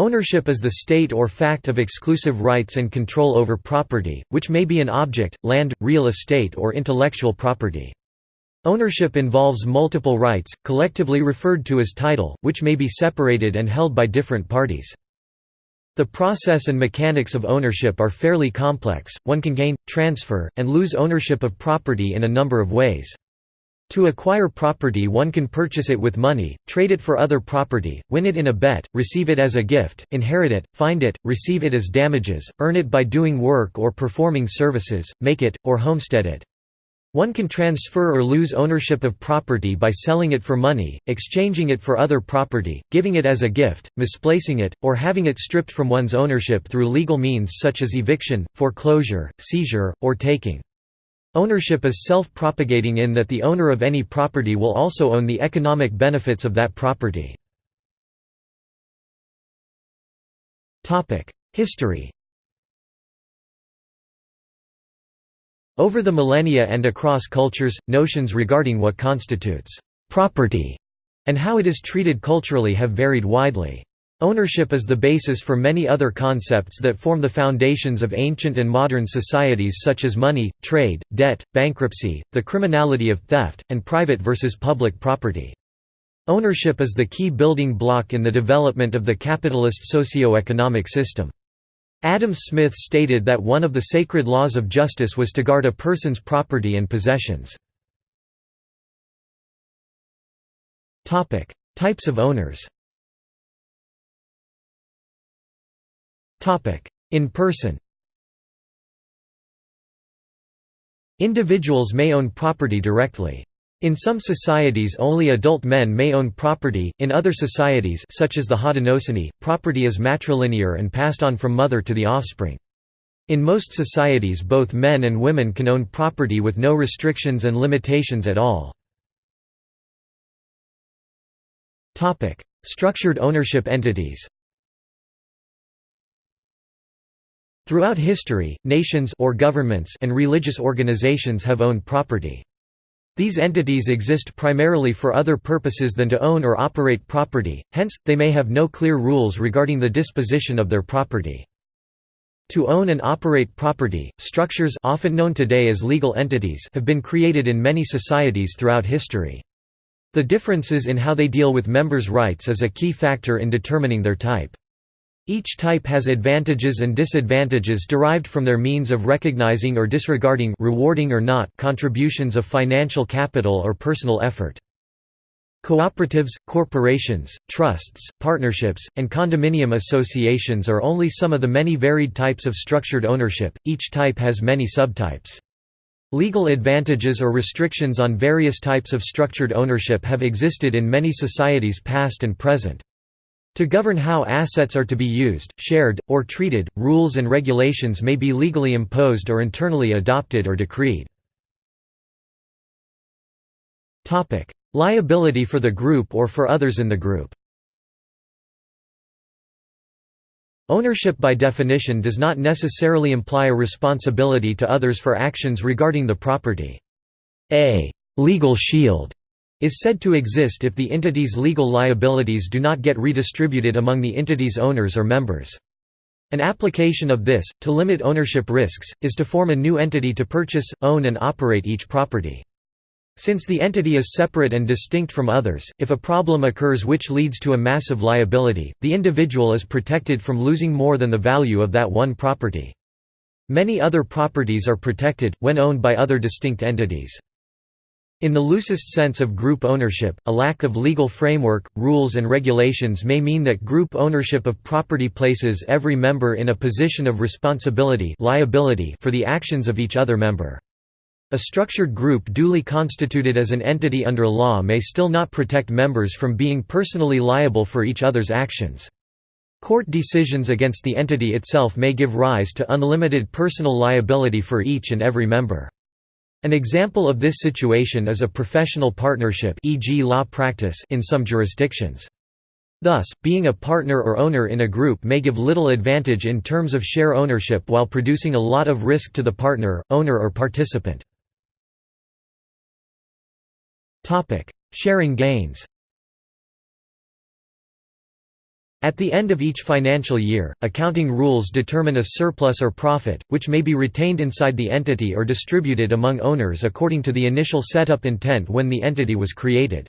Ownership is the state or fact of exclusive rights and control over property, which may be an object, land, real estate or intellectual property. Ownership involves multiple rights, collectively referred to as title, which may be separated and held by different parties. The process and mechanics of ownership are fairly complex, one can gain, transfer, and lose ownership of property in a number of ways. To acquire property one can purchase it with money, trade it for other property, win it in a bet, receive it as a gift, inherit it, find it, receive it as damages, earn it by doing work or performing services, make it, or homestead it. One can transfer or lose ownership of property by selling it for money, exchanging it for other property, giving it as a gift, misplacing it, or having it stripped from one's ownership through legal means such as eviction, foreclosure, seizure, or taking. Ownership is self-propagating in that the owner of any property will also own the economic benefits of that property. History Over the millennia and across cultures, notions regarding what constitutes «property» and how it is treated culturally have varied widely. Ownership is the basis for many other concepts that form the foundations of ancient and modern societies such as money, trade, debt, bankruptcy, the criminality of theft, and private versus public property. Ownership is the key building block in the development of the capitalist socio-economic system. Adam Smith stated that one of the sacred laws of justice was to guard a person's property and possessions. Types of owners In person Individuals may own property directly. In some societies only adult men may own property, in other societies such as the Haudenosaunee, property is matrilinear and passed on from mother to the offspring. In most societies both men and women can own property with no restrictions and limitations at all. Structured ownership entities Throughout history, nations or governments and religious organizations have owned property. These entities exist primarily for other purposes than to own or operate property, hence, they may have no clear rules regarding the disposition of their property. To own and operate property, structures often known today as legal entities have been created in many societies throughout history. The differences in how they deal with members' rights is a key factor in determining their type. Each type has advantages and disadvantages derived from their means of recognizing or disregarding rewarding or not contributions of financial capital or personal effort. Cooperatives, corporations, trusts, partnerships, and condominium associations are only some of the many varied types of structured ownership, each type has many subtypes. Legal advantages or restrictions on various types of structured ownership have existed in many societies past and present. To govern how assets are to be used, shared, or treated, rules and regulations may be legally imposed or internally adopted or decreed. Liability for the group or for others in the group Ownership by definition does not necessarily imply a responsibility to others for actions regarding the property. A «legal shield» is said to exist if the entity's legal liabilities do not get redistributed among the entity's owners or members. An application of this, to limit ownership risks, is to form a new entity to purchase, own and operate each property. Since the entity is separate and distinct from others, if a problem occurs which leads to a massive liability, the individual is protected from losing more than the value of that one property. Many other properties are protected, when owned by other distinct entities. In the loosest sense of group ownership, a lack of legal framework, rules and regulations may mean that group ownership of property places every member in a position of responsibility liability for the actions of each other member. A structured group duly constituted as an entity under law may still not protect members from being personally liable for each other's actions. Court decisions against the entity itself may give rise to unlimited personal liability for each and every member. An example of this situation is a professional partnership e.g. law practice in some jurisdictions. Thus, being a partner or owner in a group may give little advantage in terms of share ownership while producing a lot of risk to the partner, owner or participant. Sharing gains At the end of each financial year, accounting rules determine a surplus or profit, which may be retained inside the entity or distributed among owners according to the initial setup intent when the entity was created.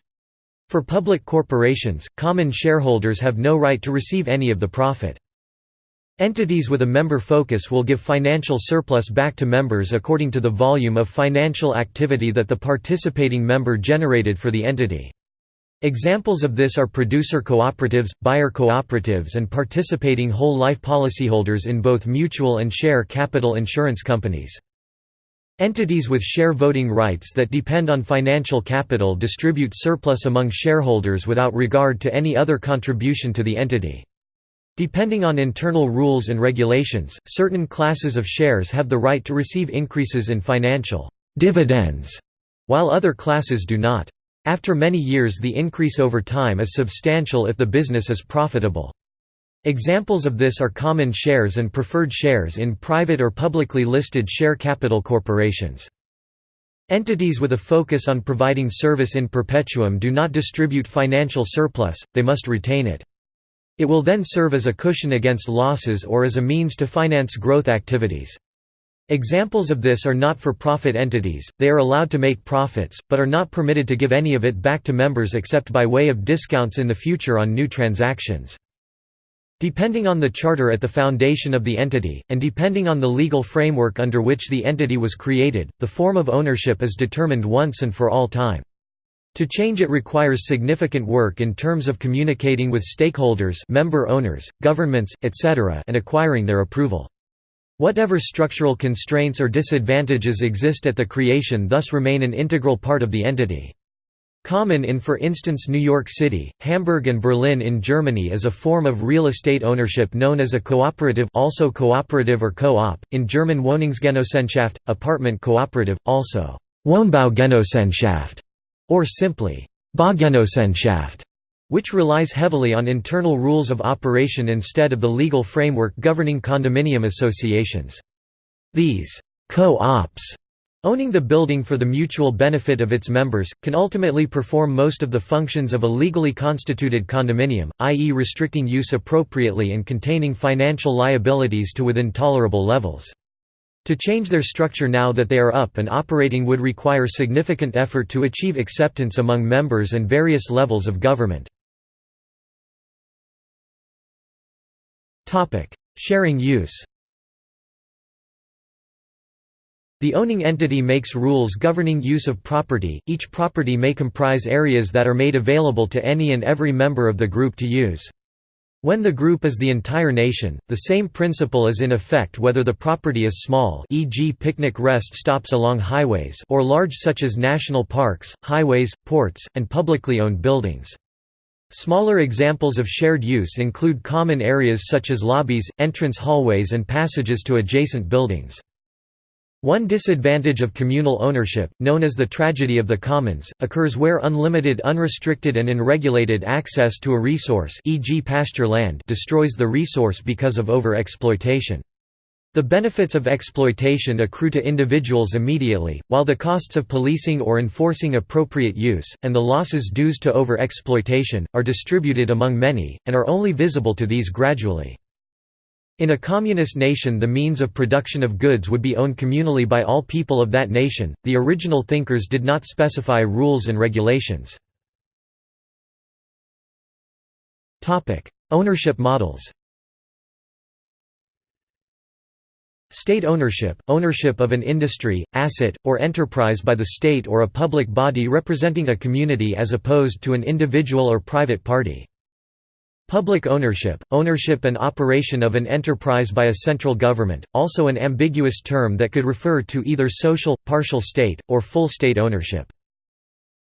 For public corporations, common shareholders have no right to receive any of the profit. Entities with a member focus will give financial surplus back to members according to the volume of financial activity that the participating member generated for the entity. Examples of this are producer cooperatives, buyer cooperatives and participating whole life policyholders in both mutual and share capital insurance companies. Entities with share voting rights that depend on financial capital distribute surplus among shareholders without regard to any other contribution to the entity. Depending on internal rules and regulations, certain classes of shares have the right to receive increases in financial dividends, while other classes do not. After many years the increase over time is substantial if the business is profitable. Examples of this are common shares and preferred shares in private or publicly listed share capital corporations. Entities with a focus on providing service in perpetuum do not distribute financial surplus, they must retain it. It will then serve as a cushion against losses or as a means to finance growth activities. Examples of this are not-for-profit entities, they are allowed to make profits, but are not permitted to give any of it back to members except by way of discounts in the future on new transactions. Depending on the charter at the foundation of the entity, and depending on the legal framework under which the entity was created, the form of ownership is determined once and for all time. To change it requires significant work in terms of communicating with stakeholders member owners, governments, etc. and acquiring their approval. Whatever structural constraints or disadvantages exist at the creation thus remain an integral part of the entity. Common in for instance New York City, Hamburg and Berlin in Germany is a form of real estate ownership known as a cooperative also cooperative or co-op, in German Wohnungsgenossenschaft, apartment cooperative, also Wohnbaugenossenschaft, or simply Baugenossenschaft which relies heavily on internal rules of operation instead of the legal framework governing condominium associations. These co-ops owning the building for the mutual benefit of its members, can ultimately perform most of the functions of a legally constituted condominium, i.e. restricting use appropriately and containing financial liabilities to within tolerable levels. To change their structure now that they are up and operating would require significant effort to achieve acceptance among members and various levels of government. Sharing use The owning entity makes rules governing use of property, each property may comprise areas that are made available to any and every member of the group to use. When the group is the entire nation, the same principle is in effect whether the property is small e.g. picnic rest stops along highways or large such as national parks, highways, ports, and publicly owned buildings. Smaller examples of shared use include common areas such as lobbies, entrance hallways and passages to adjacent buildings. One disadvantage of communal ownership, known as the tragedy of the commons, occurs where unlimited unrestricted and unregulated access to a resource e.g. pasture land destroys the resource because of over-exploitation. The benefits of exploitation accrue to individuals immediately, while the costs of policing or enforcing appropriate use, and the losses dues to over-exploitation, are distributed among many, and are only visible to these gradually. In a communist nation the means of production of goods would be owned communally by all people of that nation, the original thinkers did not specify rules and regulations. Ownership models State ownership – ownership of an industry, asset, or enterprise by the state or a public body representing a community as opposed to an individual or private party. Public ownership – ownership and operation of an enterprise by a central government, also an ambiguous term that could refer to either social, partial state, or full state ownership.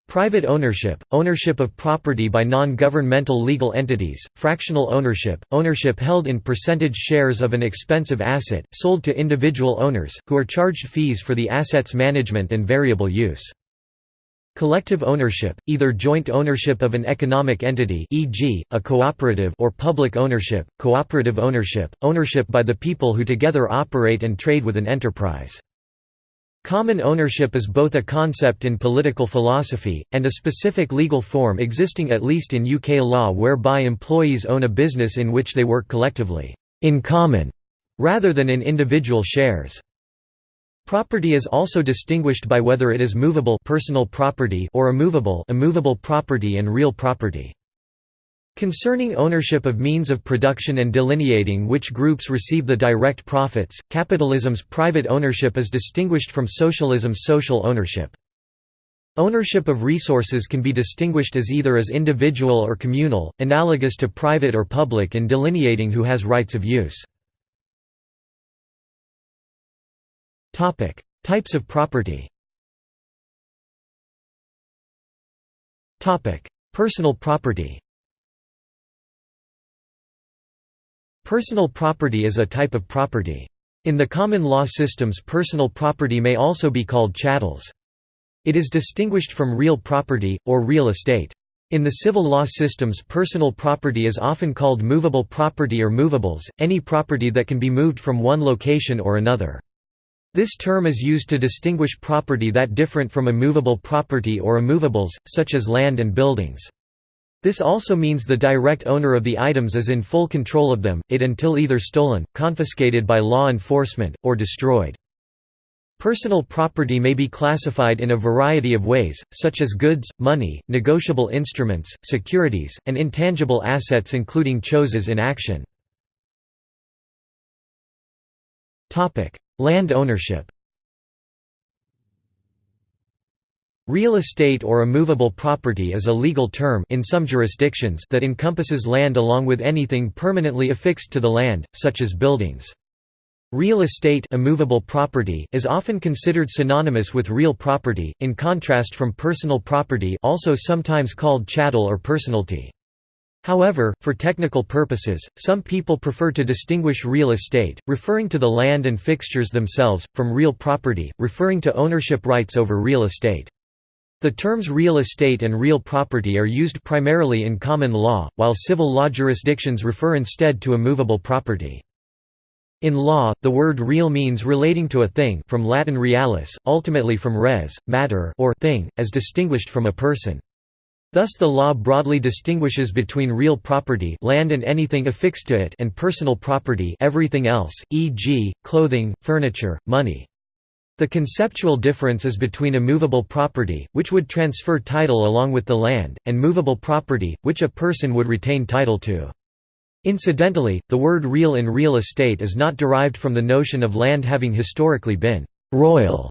Private ownership, ownership of property by non-governmental legal entities, fractional ownership, ownership held in percentage shares of an expensive asset, sold to individual owners, who are charged fees for the asset's management and variable use. Collective ownership, either joint ownership of an economic entity e.g., a cooperative or public ownership, cooperative ownership, ownership by the people who together operate and trade with an enterprise. Common ownership is both a concept in political philosophy, and a specific legal form existing at least in UK law whereby employees own a business in which they work collectively, in common, rather than in individual shares. Property is also distinguished by whether it is movable personal property or immovable immovable property and real property. Concerning ownership of means of production and delineating which groups receive the direct profits, capitalism's private ownership is distinguished from socialism's social ownership. Ownership of resources can be distinguished as either as individual or communal, analogous to private or public in delineating who has rights of use. Types of property Personal property Personal property is a type of property. In the common law systems personal property may also be called chattels. It is distinguished from real property, or real estate. In the civil law systems personal property is often called movable property or movables, any property that can be moved from one location or another. This term is used to distinguish property that different from immovable property or immovables, such as land and buildings. This also means the direct owner of the items is in full control of them, it until either stolen, confiscated by law enforcement, or destroyed. Personal property may be classified in a variety of ways, such as goods, money, negotiable instruments, securities, and intangible assets including choses in action. Land ownership Real estate or immovable property is a legal term in some jurisdictions that encompasses land along with anything permanently affixed to the land, such as buildings. Real estate immovable property is often considered synonymous with real property, in contrast from personal property also sometimes called chattel or personalty. However, for technical purposes, some people prefer to distinguish real estate, referring to the land and fixtures themselves, from real property, referring to ownership rights over real estate. The terms real estate and real property are used primarily in common law, while civil law jurisdictions refer instead to immovable property. In law, the word real means relating to a thing from Latin realis, ultimately from res, matter or thing, as distinguished from a person. Thus the law broadly distinguishes between real property land and anything affixed to it and personal property everything else, e.g., clothing, furniture, money. The conceptual difference is between a movable property, which would transfer title along with the land, and movable property, which a person would retain title to. Incidentally, the word real in real estate is not derived from the notion of land having historically been «royal»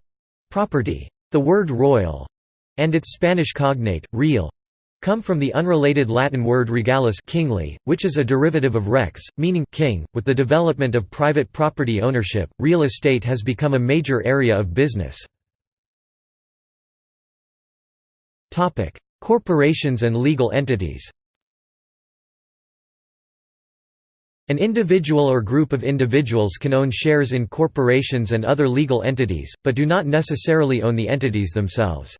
property. The word royal—and its Spanish cognate, real, come from the unrelated Latin word regalis kingly, which is a derivative of rex, meaning king. With the development of private property ownership, real estate has become a major area of business. Topic: Corporations and legal entities. An individual or group of individuals can own shares in corporations and other legal entities, but do not necessarily own the entities themselves.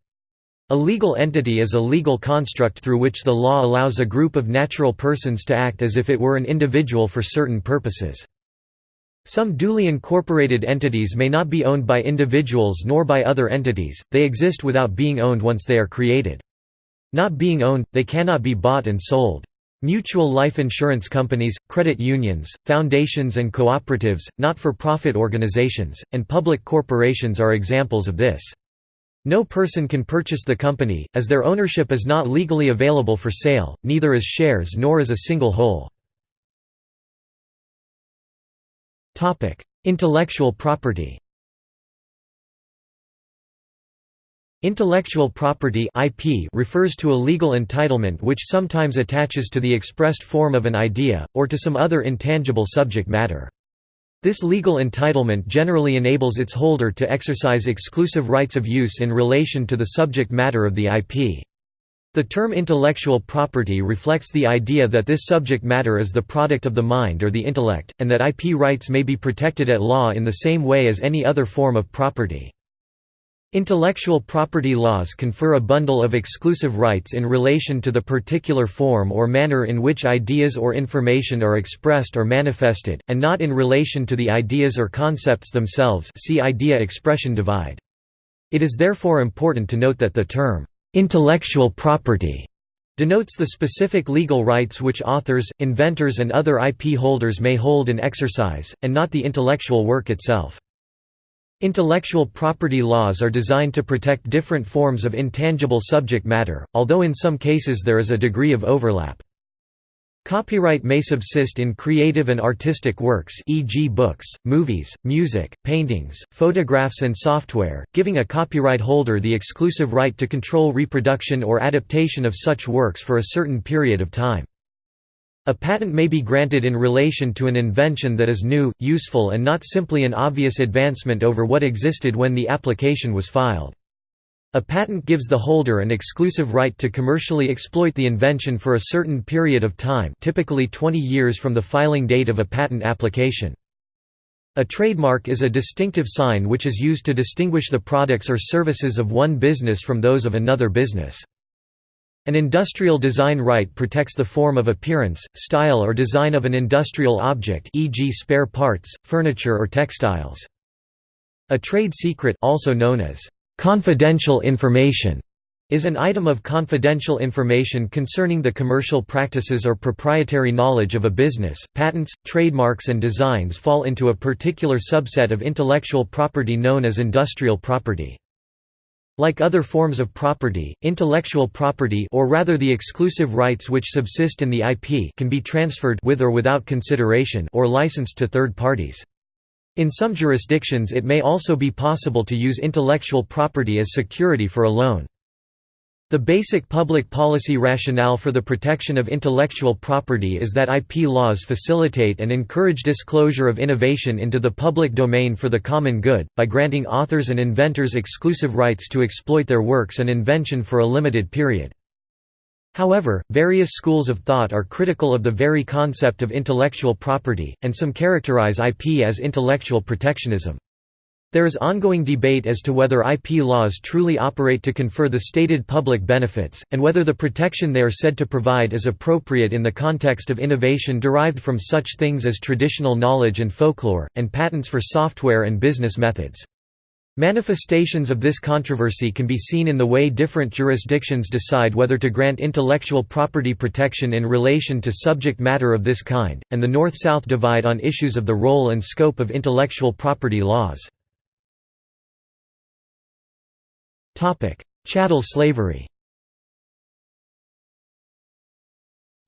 A legal entity is a legal construct through which the law allows a group of natural persons to act as if it were an individual for certain purposes. Some duly incorporated entities may not be owned by individuals nor by other entities, they exist without being owned once they are created. Not being owned, they cannot be bought and sold. Mutual life insurance companies, credit unions, foundations and cooperatives, not-for-profit organizations, and public corporations are examples of this. No person can purchase the company, as their ownership is not legally available for sale, neither as shares nor as a single whole. Intellectual property Intellectual property IP refers to a legal entitlement which sometimes attaches to the expressed form of an idea, or to some other intangible subject matter. This legal entitlement generally enables its holder to exercise exclusive rights of use in relation to the subject matter of the IP. The term intellectual property reflects the idea that this subject matter is the product of the mind or the intellect, and that IP rights may be protected at law in the same way as any other form of property. Intellectual property laws confer a bundle of exclusive rights in relation to the particular form or manner in which ideas or information are expressed or manifested, and not in relation to the ideas or concepts themselves see idea-expression divide. It is therefore important to note that the term, "'intellectual property' denotes the specific legal rights which authors, inventors and other IP holders may hold and exercise, and not the intellectual work itself. Intellectual property laws are designed to protect different forms of intangible subject matter, although in some cases there is a degree of overlap. Copyright may subsist in creative and artistic works e.g. books, movies, music, paintings, photographs and software, giving a copyright holder the exclusive right to control reproduction or adaptation of such works for a certain period of time. A patent may be granted in relation to an invention that is new, useful and not simply an obvious advancement over what existed when the application was filed. A patent gives the holder an exclusive right to commercially exploit the invention for a certain period of time typically 20 years from the filing date of a patent application. A trademark is a distinctive sign which is used to distinguish the products or services of one business from those of another business. An industrial design right protects the form of appearance, style or design of an industrial object e.g. spare parts, furniture or textiles. A trade secret also known as confidential information is an item of confidential information concerning the commercial practices or proprietary knowledge of a business. Patents, trademarks and designs fall into a particular subset of intellectual property known as industrial property. Like other forms of property, intellectual property or rather the exclusive rights which subsist in the IP can be transferred with or without consideration or licensed to third parties. In some jurisdictions it may also be possible to use intellectual property as security for a loan. The basic public policy rationale for the protection of intellectual property is that IP laws facilitate and encourage disclosure of innovation into the public domain for the common good, by granting authors and inventors exclusive rights to exploit their works and invention for a limited period. However, various schools of thought are critical of the very concept of intellectual property, and some characterize IP as intellectual protectionism. There is ongoing debate as to whether IP laws truly operate to confer the stated public benefits, and whether the protection they are said to provide is appropriate in the context of innovation derived from such things as traditional knowledge and folklore, and patents for software and business methods. Manifestations of this controversy can be seen in the way different jurisdictions decide whether to grant intellectual property protection in relation to subject matter of this kind, and the north-south divide on issues of the role and scope of intellectual property laws. Chattel slavery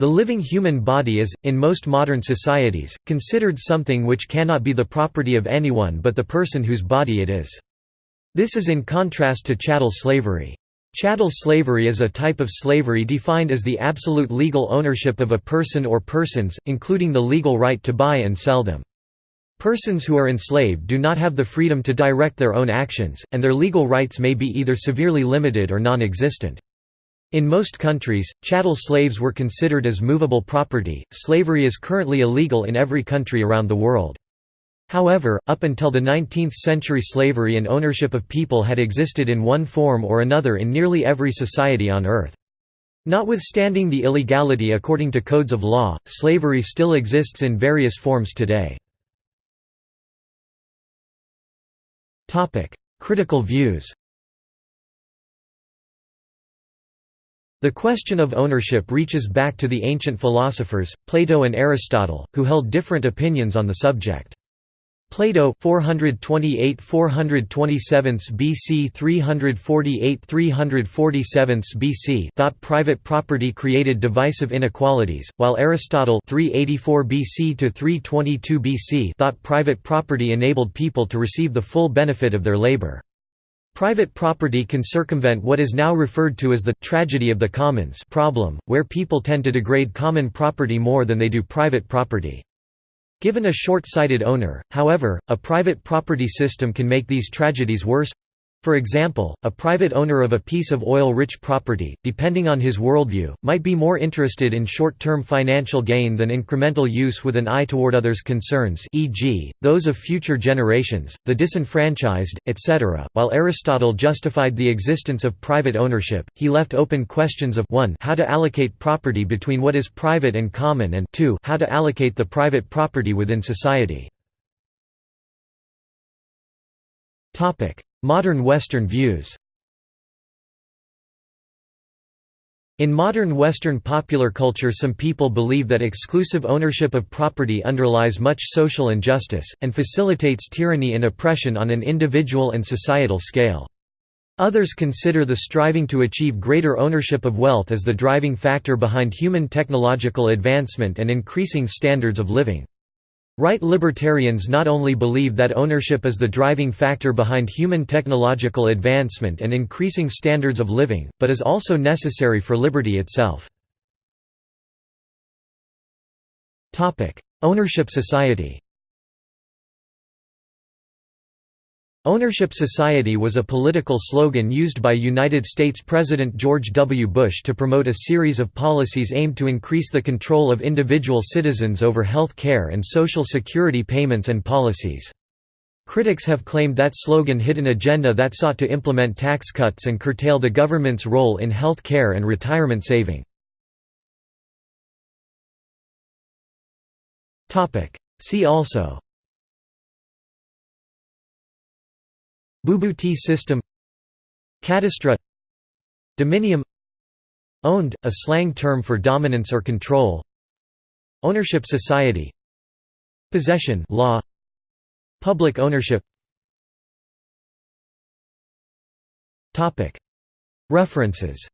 The living human body is, in most modern societies, considered something which cannot be the property of anyone but the person whose body it is. This is in contrast to chattel slavery. Chattel slavery is a type of slavery defined as the absolute legal ownership of a person or persons, including the legal right to buy and sell them. Persons who are enslaved do not have the freedom to direct their own actions, and their legal rights may be either severely limited or non-existent. In most countries, chattel slaves were considered as movable property. Slavery is currently illegal in every country around the world. However, up until the 19th century slavery and ownership of people had existed in one form or another in nearly every society on Earth. Notwithstanding the illegality according to codes of law, slavery still exists in various forms today. Critical views The question of ownership reaches back to the ancient philosophers, Plato and Aristotle, who held different opinions on the subject. Plato 428 427 BC 348 347 BC thought private property created divisive inequalities, while Aristotle 384 BC to 322 BC thought private property enabled people to receive the full benefit of their labor. Private property can circumvent what is now referred to as the tragedy of the commons problem, where people tend to degrade common property more than they do private property. Given a short-sighted owner, however, a private property system can make these tragedies worse. For example, a private owner of a piece of oil-rich property, depending on his worldview, might be more interested in short-term financial gain than incremental use with an eye toward others' concerns e.g., those of future generations, the disenfranchised, etc. While Aristotle justified the existence of private ownership, he left open questions of 1 how to allocate property between what is private and common and 2 how to allocate the private property within society. Modern Western views In modern Western popular culture some people believe that exclusive ownership of property underlies much social injustice, and facilitates tyranny and oppression on an individual and societal scale. Others consider the striving to achieve greater ownership of wealth as the driving factor behind human technological advancement and increasing standards of living. Right libertarians not only believe that ownership is the driving factor behind human technological advancement and increasing standards of living, but is also necessary for liberty itself. Ownership society Ownership society was a political slogan used by United States President George W. Bush to promote a series of policies aimed to increase the control of individual citizens over health care and social security payments and policies. Critics have claimed that slogan hid an agenda that sought to implement tax cuts and curtail the government's role in health care and retirement saving. See also Bubu-T system Cadastre Dominium Owned, a slang term for dominance or control Ownership society Possession law Public ownership. References